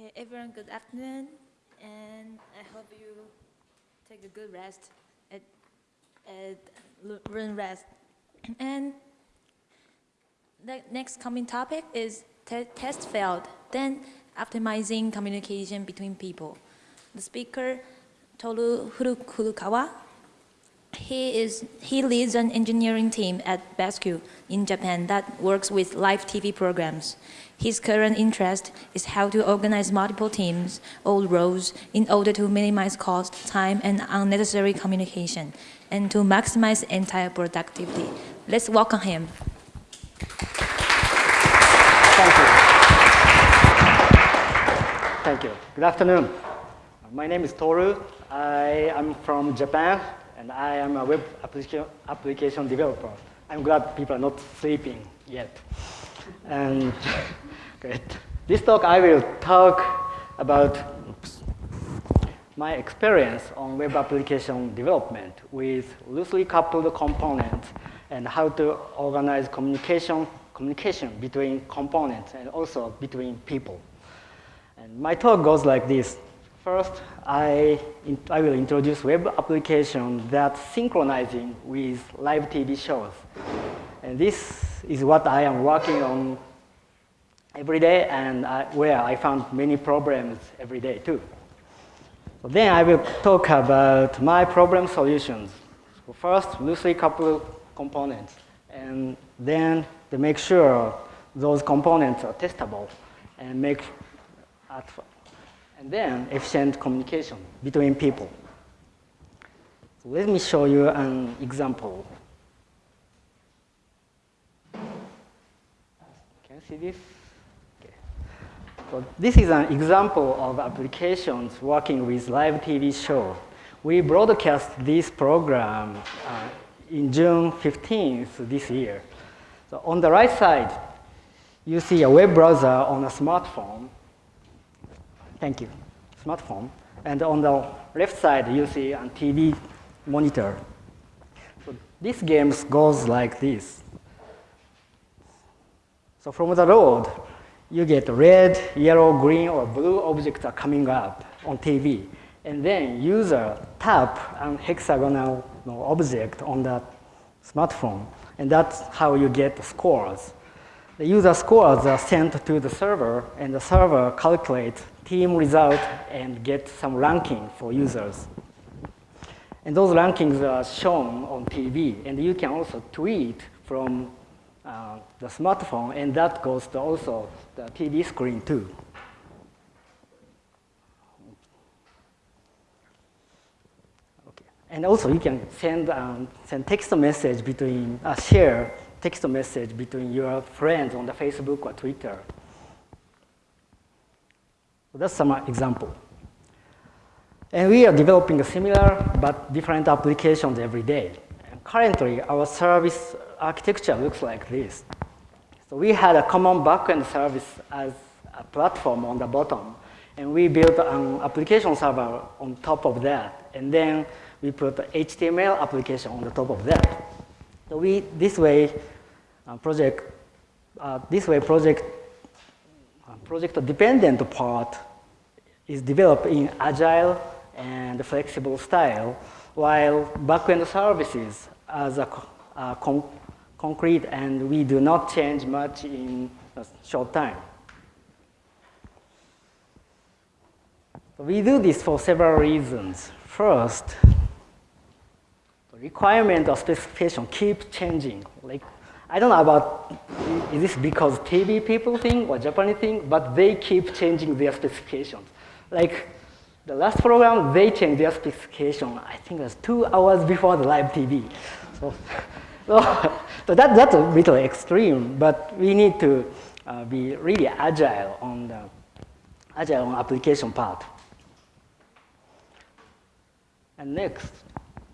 Okay, everyone, good afternoon, and I hope you take a good rest at, at room rest. And the next coming topic is te- test failed, then optimizing communication between people. The speaker, Toru Furukawa, he is he leads an engineering team at Bascule in Japan that works with live TV programs. His current interest is how to organize multiple teams, all roles, in order to minimize cost, time, and unnecessary communication, and to maximize entire productivity. Let's welcome him. Thank you. Thank you. Good afternoon. My name is Toru. I am from Japan, and I am a web application, developer. I'm glad people are not sleeping yet. And great. This talk, I will talk about my experience on web application development with loosely coupled components and how to organize communication, communication between components and also between people. And my talk goes like this. First, I, in, I will introduce web application that's synchronizing with live TV shows. And this is what I am working on every day and I, where I found many problems every day too. So then I will talk about my problem solutions. So first, loosely coupled components, and then to make sure those components are testable and make at, then efficient communication between people. So let me show you an example. Can you see this? Okay. So this is an example of applications working with live TV show. We broadcast this program uh, in June 15th this year. So on the right side, you see a web browser on a smartphone. Thank you, smartphone. And on the left side, you see a TV monitor. So this game goes like this. So from the road, you get red, yellow, green, or blue objects are coming up on TV. And then user tap an hexagonal object on the smartphone. And that's how you get scores. The user scores are sent to the server, and the server calculates team result and get some ranking for users. And those rankings are shown on TV, and you can also tweet from uh, the smartphone, and that goes to also the TV screen too. Okay. And also you can send, um, send text message between, uh, share text message between your friends on the Facebook or Twitter. So that's some example. And we are developing a similar but different applications every day. And currently, our service architecture looks like this. So we had a common backend service as a platform on the bottom, and we built an application server on top of that, and then we put HTML application on the top of that. So we, this way, uh, project, uh, this way project, uh, project dependent part is developed in agile and flexible style, while backend services as a con concrete and we do not change much in a short time. We do this for several reasons. First, the requirement or specification keep changing. Like, I don't know about, is this because TV people thing or Japanese thing, but they keep changing their specifications. Like, the last program, they changed their specification, I think it was two hours before the live TV. So, so, so that, that's a little extreme, but we need to uh, be really agile on the agile on application part. And next,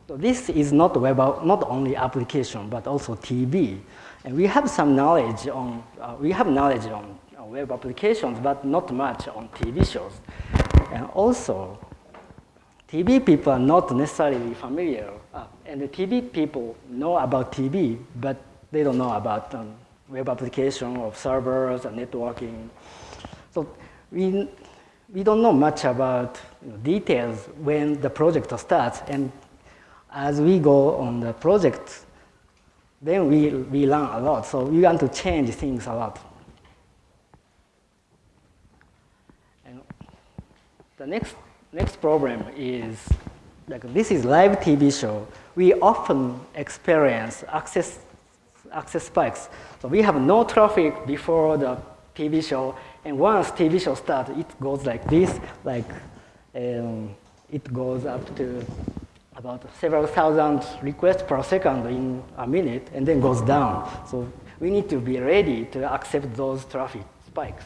so this is not web, not only application, but also TV. And we have some knowledge on, uh, we have knowledge on web applications, but not much on TV shows. And also, TV people are not necessarily familiar, uh, and the TV people know about TV, but they don't know about um, web application of servers and networking. So we, we don't know much about you know, details when the project starts. And as we go on the project, then we, we learn a lot. So we want to change things a lot. And the next, next problem is, like this is live TV show. We often experience access, access spikes. So we have no traffic before the TV show, and once TV show starts, it goes like this, like um, it goes up to about several thousand requests per second in a minute, and then goes down. So we need to be ready to accept those traffic spikes.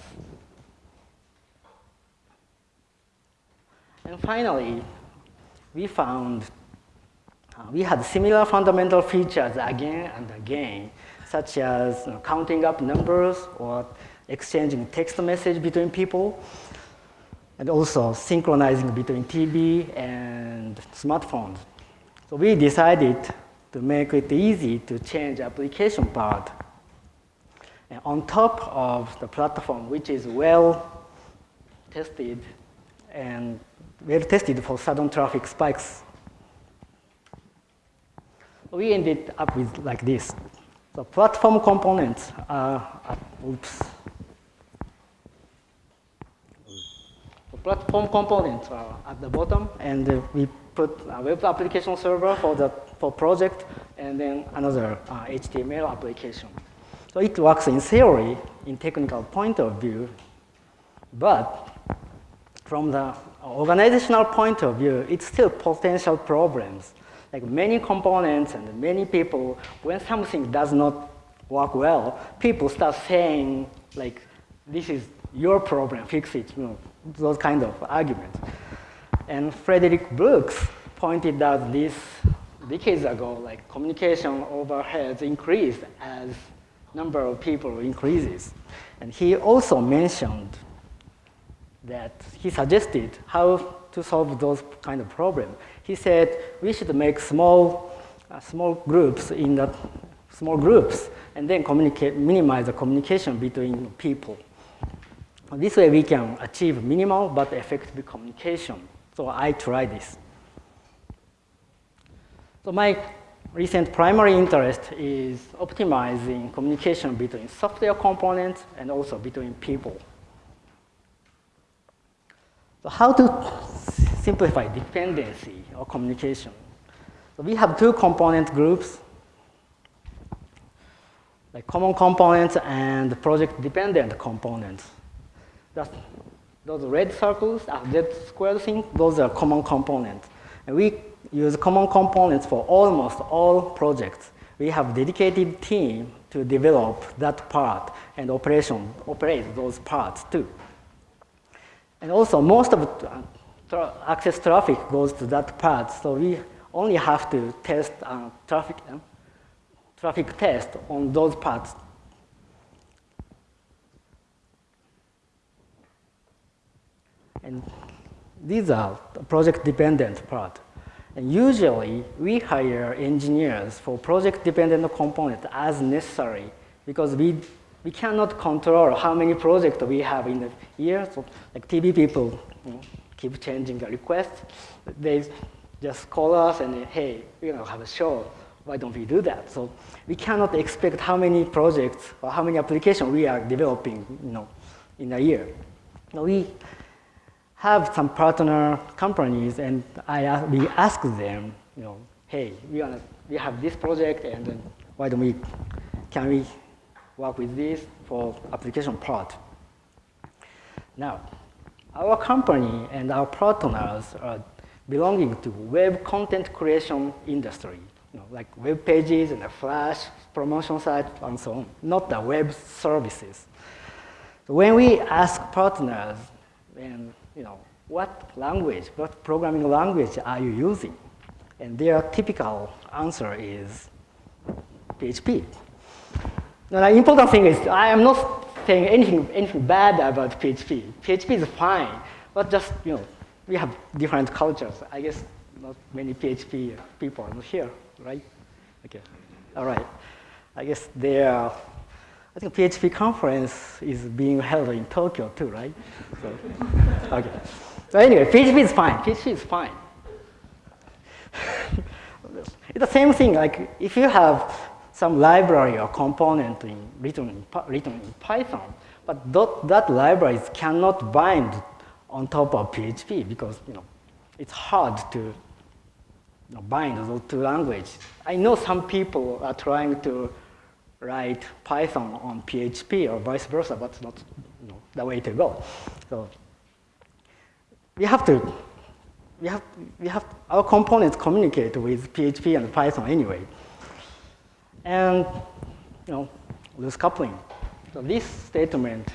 And finally, we found uh, we had similar fundamental features again and again, such as you know, counting up numbers or exchanging text message between people, and also synchronizing between TV and smartphones. So we decided to make it easy to change application part. And on top of the platform, which is well tested and well tested for sudden traffic spikes, we ended up with like this. The platform components are, oops, platform components are at the bottom, and uh, we put a web application server for the for project, and then another uh, HTML application. So it works in theory, in technical point of view, but from the organizational point of view, it's still potential problems. Like many components and many people, when something does not work well, people start saying like, this is your problem, fix it. You know, those kind of arguments. And Frederick Brooks pointed out this decades ago, like communication overheads increase as number of people increases. And he also mentioned that he suggested how to solve those kind of problems. He said we should make small, uh, small groups in the small groups and then communicate, minimize the communication between people. This way we can achieve minimal but effective communication. So I try this. So my recent primary interest is optimizing communication between software components and also between people. So how to simplify dependency or communication? So we have two component groups, like common components and project dependent components. That's, those red circles, that square thing, those are common components. And we use common components for almost all projects. We have dedicated team to develop that part and operation, operate those parts too. And also most of tra access traffic goes to that part, so we only have to test uh, traffic, uh, traffic test on those parts And these are the project-dependent part. And usually, we hire engineers for project-dependent components as necessary because we, we cannot control how many projects we have in the year. So like TV people you know, keep changing the request. They just call us and, hey, going to have a show. Why don't we do that? So we cannot expect how many projects or how many applications we are developing you know, in a year. So we have some partner companies and I, we ask them, you know, hey, we, wanna, we have this project and why don't we, can we work with this for application part? Now, our company and our partners are belonging to web content creation industry, you know, like web pages and a flash promotion site and so on, not the web services. So when we ask partners, and you know, what language, what programming language are you using? And their typical answer is PHP. Now, the important thing is I am not saying anything, anything bad about PHP. PHP is fine, but just, you know, we have different cultures. I guess not many PHP people are here, right? Okay, all right. I guess their I think PHP conference is being held in Tokyo too, right? So, okay. So anyway, PHP is fine. PHP is fine. it's the same thing. Like if you have some library or component in, written, in, written in Python, but that, that libraries cannot bind on top of PHP because you know it's hard to you know, bind those two languages. I know some people are trying to write Python on PHP or vice versa, but it's not you know, the way to go. So we have to, we have, we have, our components communicate with PHP and Python anyway. And, you know, loose coupling. So this statement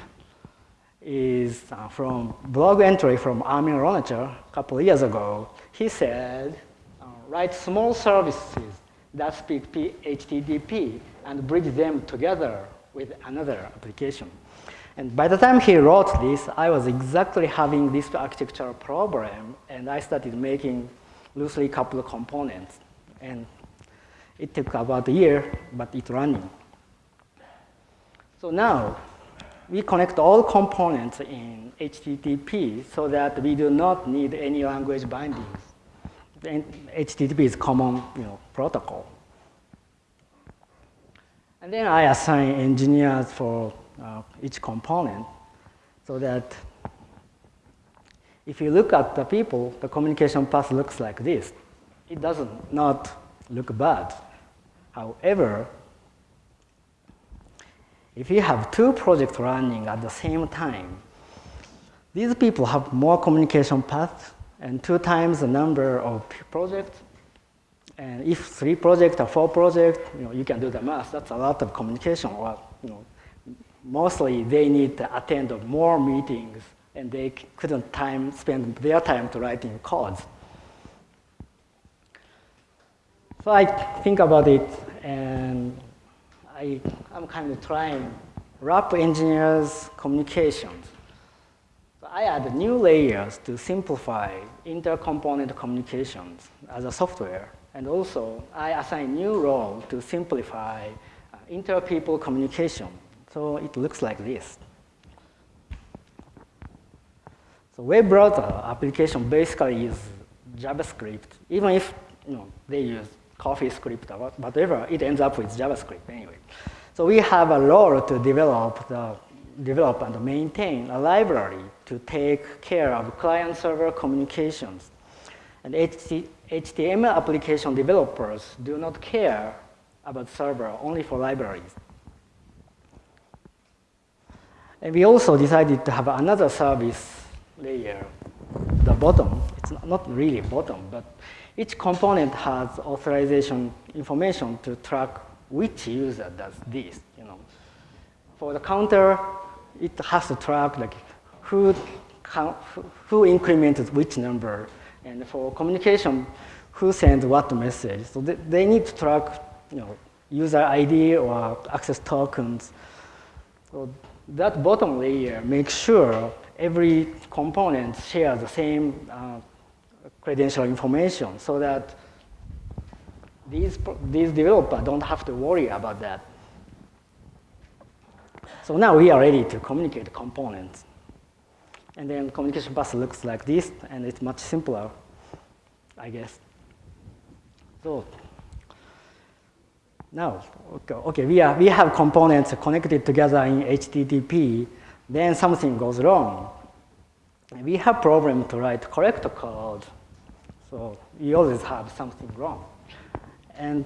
is uh, from blog entry from Armin Ronacher a couple years ago. He said, uh, write small services that speak HTTP and bridge them together with another application. And by the time he wrote this, I was exactly having this architectural problem, and I started making loosely coupled components. And it took about a year, but it's running. So now, we connect all components in HTTP so that we do not need any language bindings. And HTTP is common you know, protocol. And then I assign engineers for uh, each component so that if you look at the people, the communication path looks like this. It doesn't not look bad. However, if you have two projects running at the same time, these people have more communication paths and two times the number of projects and if three projects or four projects, you know, you can do the math. That's a lot of communication. Or, you know, mostly they need to attend more meetings, and they couldn't time spend their time to writing codes. So I think about it, and I, I'm kind of trying wrap engineers' communications. So I add new layers to simplify intercomponent communications as a software. And also, I assign new role to simplify uh, inter-people communication. So it looks like this. So web browser application basically is JavaScript. Even if you know, they use CoffeeScript or whatever, it ends up with JavaScript anyway. So we have a role to develop, the, develop and maintain a library to take care of client-server communications. And HTML application developers do not care about server, only for libraries. And we also decided to have another service layer, the bottom. It's not really bottom, but each component has authorization information to track which user does this. You know, for the counter, it has to track like who who incremented which number and for communication, who sends what message. So they, they need to track you know, user ID or access tokens. So that bottom layer makes sure every component shares the same uh, credential information so that these, these developers don't have to worry about that. So now we are ready to communicate components. And then communication bus looks like this, and it's much simpler, I guess. So now, okay, okay we, are, we have components connected together in HTTP, then something goes wrong. We have problem to write correct code, so we always have something wrong. And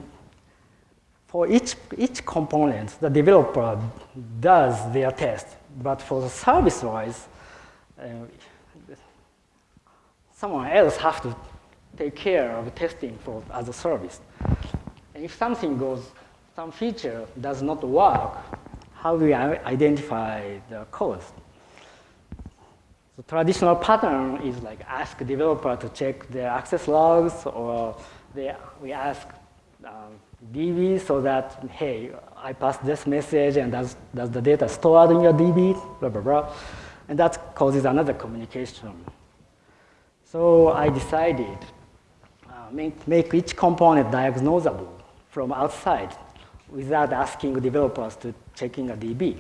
for each, each component, the developer does their test, but for the service-wise, someone else has to take care of testing for as a service. And if something goes, some feature does not work, how do we identify the cause? The traditional pattern is like ask developer to check their access logs, or they, we ask um, DB so that, hey, I passed this message and does, does the data stored in your DB, blah, blah, blah. And that causes another communication. So I decided uh, make, make each component diagnosable from outside. without asking developers to check in a DB.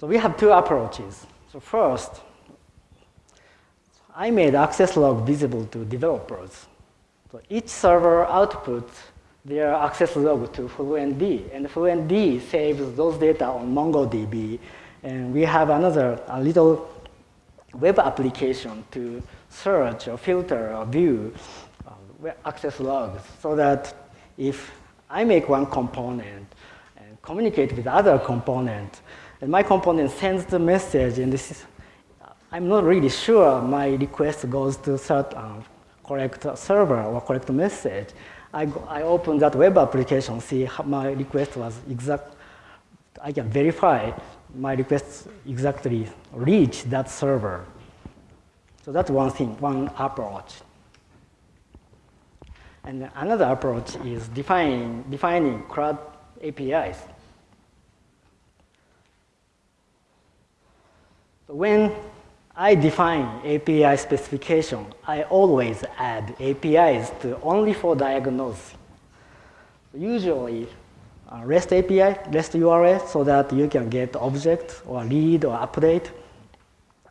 So we have two approaches. So first, I made access log visible to developers. So each server outputs their access log to FluentD, and FluentD saves those data on MongoDB, and we have another a little web application to search or filter or view uh, access logs so that if I make one component and communicate with other component, and my component sends the message, and this is, I'm not really sure my request goes to certain uh, correct server or correct message. I, go, I open that web application, see how my request was exact. I can verify my request exactly reach that server. So that's one thing, one approach. And another approach is defining, defining CRUD APIs. So when I define API specification, I always add APIs to only for diagnosis. Usually, uh, REST API, REST URL, so that you can get object or read or update,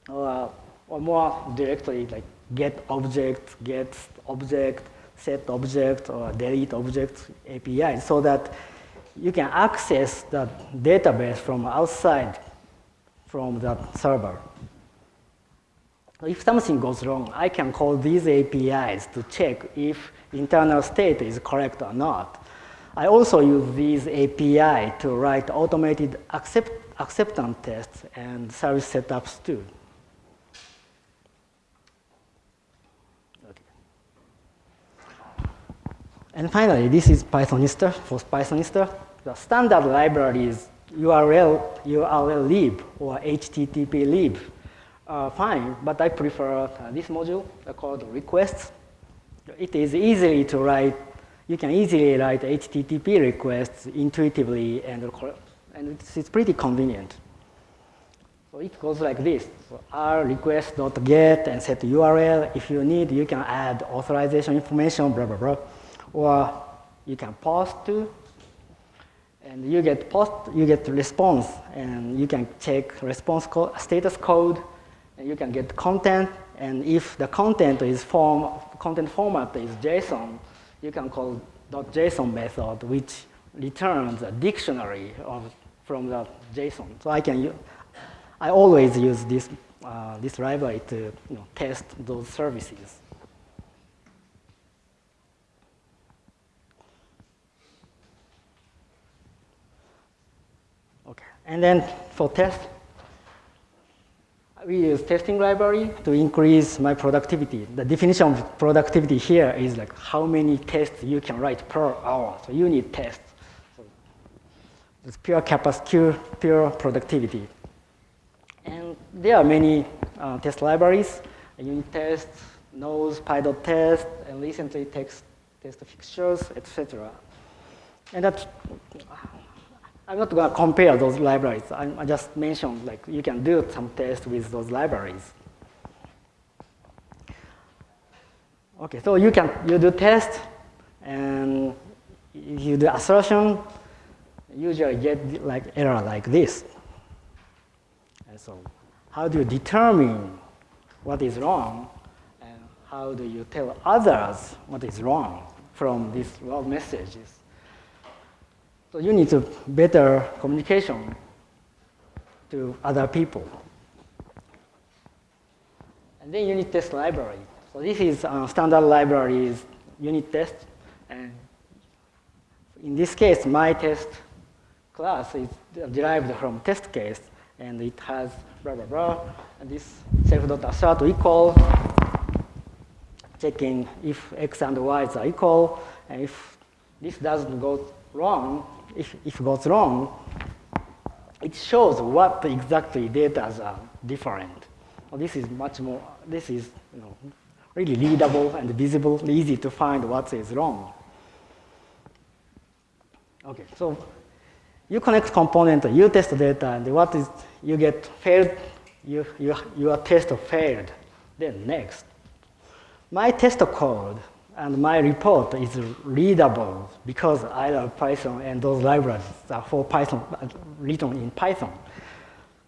or, or more directly, like get object, get object, set object, or delete object API, so that you can access the database from outside from that server. If something goes wrong, I can call these APIs to check if internal state is correct or not. I also use these API to write automated accept, acceptance tests and service setups too. Okay. And finally, this is Pythonista for Pythonista. The standard libraries URL, urllib or httplib are fine, but I prefer uh, this module called requests. It is easy to write, you can easily write HTTP requests intuitively and, and it's, pretty convenient. So it goes like this. So r request.get and set URL. If you need, you can add authorization information, blah, blah, blah. Or you can post to and you get post, you get response, and you can check response co status code, you can get content, and if the content is form, content format is JSON, you can call .json method, which returns a dictionary of, from the JSON. So I can, I always use this, uh, this library to you know, test those services. Okay, and then for test, we use testing library to increase my productivity. The definition of productivity here is like how many tests you can write per hour. So unit tests. So it's pure capacity, pure, productivity. And there are many uh, test libraries, unit tests, nose, py.test, and recently text test fixtures, etc. And that I'm not going to compare those libraries. I, I just mentioned like you can do some tests with those libraries. Okay, so you can you do test and you do assertion, usually get like error like this. And so how do you determine what is wrong and how do you tell others what is wrong from these log messages? So you need to better communication to other people. And then unit test library. So this is uh, standard libraries unit test. And in this case, my test class is derived from test case. And it has blah, blah, blah. And this self.assert equal, checking if x and y are equal. And if this doesn't go wrong, if, it goes wrong, it shows what exactly data are different. This is much more, this is you know, really readable and visible, easy to find what is wrong. Okay, so you connect component, you test data, and what is, you get failed, you, you, your test failed. Then next, my test code, and my report is readable because I love Python and those libraries are for Python, written in Python.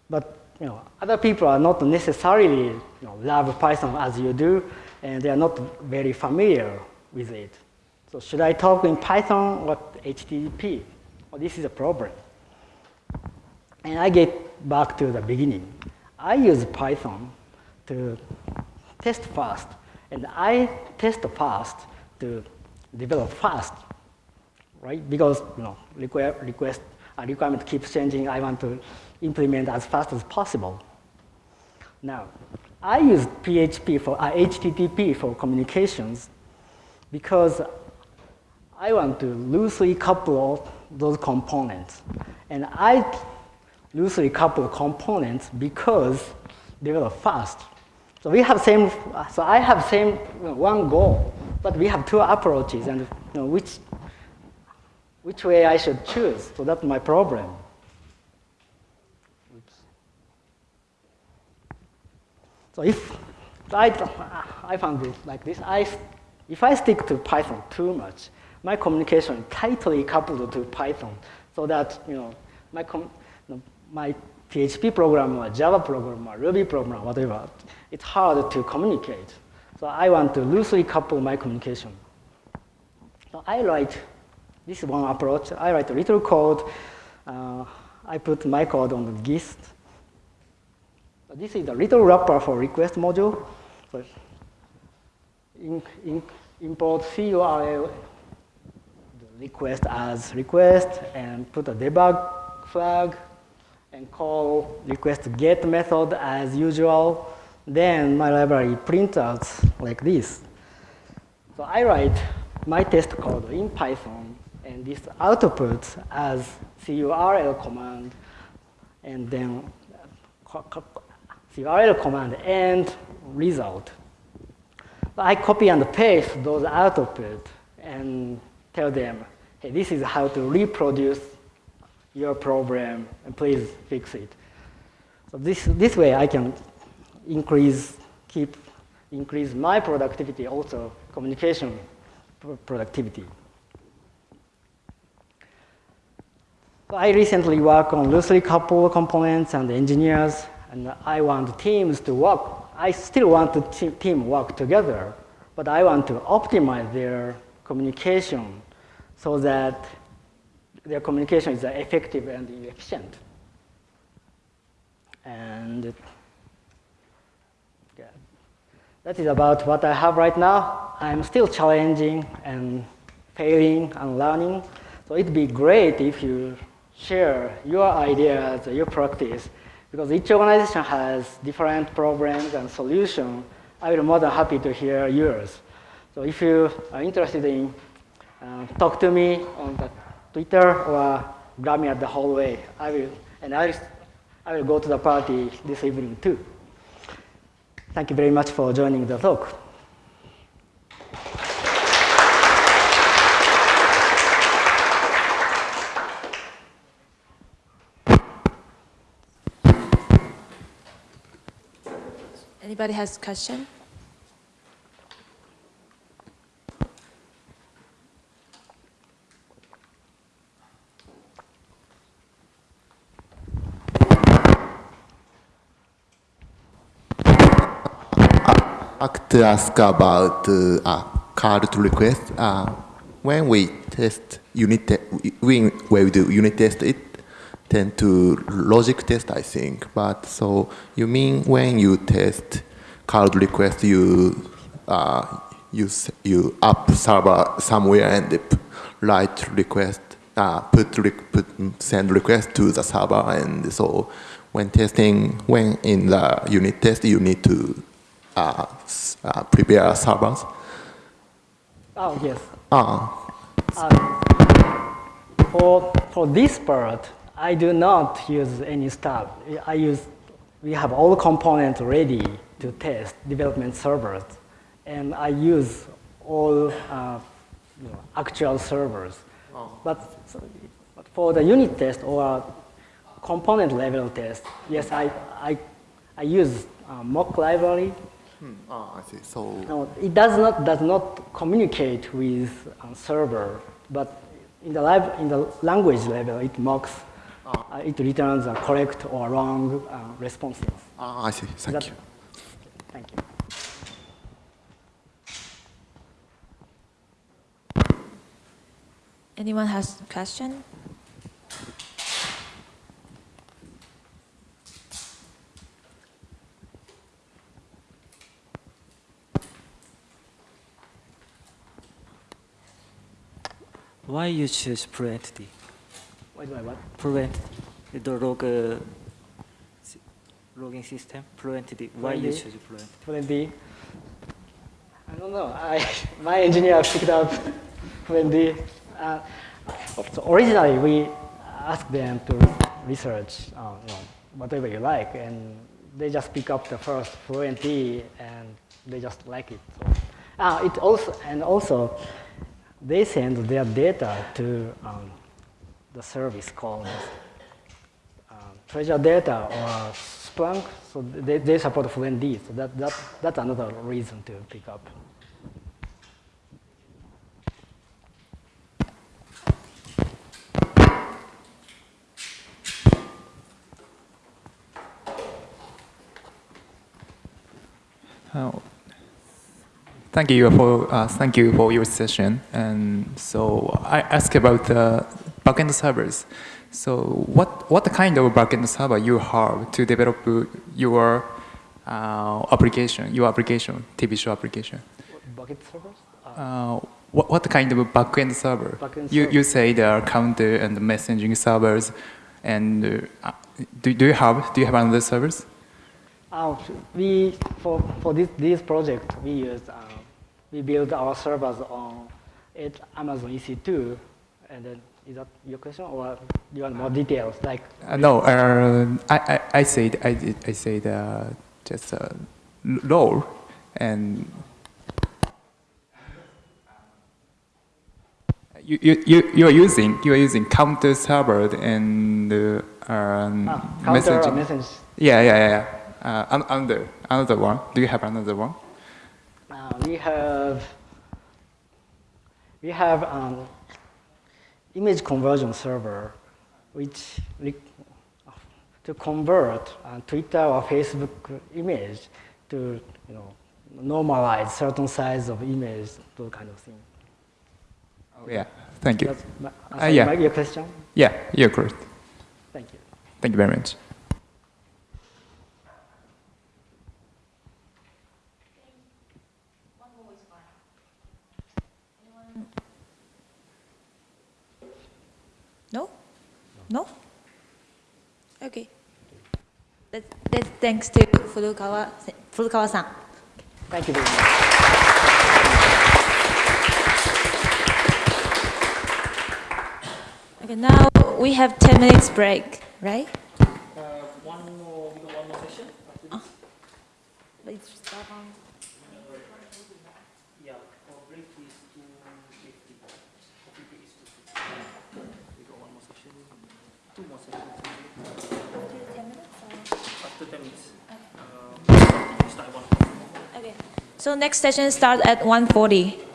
But you know, other people are not necessarily you know, love Python as you do, and they are not very familiar with it. So should I talk in Python or HTTP? Well, this is a problem. And I get back to the beginning. I use Python to test fast, and I test fast to develop fast, right? Because you know, request, request uh, requirement keeps changing. I want to implement as fast as possible. Now, I use PHP for uh, HTTP for communications because I want to loosely couple those components. And I loosely couple components because they are fast. So we have same, so I have same one goal, but we have two approaches and you know, which, which way I should choose. So that's my problem. Oops. So if I, I found it like this, I, if I stick to Python too much, my communication tightly coupled to Python so that you know, my, my PHP programmer, Java programmer, Ruby programmer, whatever, it's hard to communicate. So I want to loosely couple my communication. So I write, this is one approach, I write a little code. Uh, I put my code on the gist. This is the little wrapper for request module. So in, in, import CURL request as request and put a debug flag and call request get method as usual. Then my library prints out like this. So I write my test code in Python, and this outputs as curl command, and then curl command and result. I copy and paste those output and tell them, hey, this is how to reproduce your problem, and please fix it. So this, this way I can increase, keep, increase my productivity, also communication productivity. So I recently work on loosely coupled components and engineers, and I want teams to work. I still want the team work together, but I want to optimize their communication so that their communication is effective and efficient. And yeah, that is about what I have right now. I'm still challenging and failing and learning. So it'd be great if you share your ideas, your practice, because each organization has different problems and solutions. I will be more than happy to hear yours. So if you are interested in, uh, talk to me on the Twitter or grab me at the hallway. I will, and I I will go to the party this evening too. Thank you very much for joining the talk. Anybody has a question? To ask about uh, card request. Uh, when we test unit, te when, when we do unit test, it tend to logic test, I think. But so you mean when you test card request, you uh, you you up server somewhere and write request, uh, put, re put send request to the server, and so when testing, when in the unit test, you need to uh, uh, prepare servers? Oh, yes. Uh, for, for this part, I do not use any stuff. I use, we have all components ready to test development servers. And I use all uh, you know, actual servers. Oh. But, but for the unit test or component level test, yes, I, I, I use mock library Ah, I see. So, No, it does not does not communicate with uh, server, but in the live in the language level, it mocks. Uh, it returns a correct or wrong uh, responses. ah, I see. Thank That- you. Thank you. Anyone has a question? Why you choose Fluentd? do I what? Fluent, the log, uh, logging system, Fluentd. Why you choose Fluent? Fluentd. I don't know. I, my engineer picked up Fluentd. Uh, so originally, we asked them to research uh, you know, whatever you like, and they just pick up the first Fluentd, and they just like it. So, uh, it also and also, they send their data to um, the service called um, treasure data or Splunk, so they, they support FluentD, so that, that, that's another reason to pick up. Oh, Thank you for uh, thank you for your session. And so I ask about the backend servers. So what what kind of backend server you have to develop your uh, application, your application, TV show application? Bucket servers? Uh, Uh, what, what kind of backend server? Backend you, server. you say there are counter and messaging servers, and uh, do, do you have do you have another servers? uh, we, for, for this, this project, we use. uh, we build our servers on it, Amazon EC2, and then, is that your question, or do you want more details, like, Uh, no, uh, I, I, I said I did I said uh, just uh, low and you you you you are using you are using counter server and uh, um, ah, counter or messaging. message Yeah, yeah, yeah. yeah. Uh, another another one. Do you have another one? We have we have um, image conversion server, which to convert uh, Twitter or Facebook image to you know normalize certain size of image, those kind of thing. Oh, yeah. Thank you. My, Uh, yeah. your question. Yeah, you're correct. Thank you. Thank you very much. No? No? Okay. That, that's thanks to Furukawa, Furukawa-san. Thank you very much. Okay, now we have 10 minutes break, right? Uh, one more, one more session after this. Let's start on. Yeah, our break is two fifty. Coffee break is two fifty. We got one more session, two more sessions. After ten minutes. Uh, we start at one. Okay. So next session start at 1:40.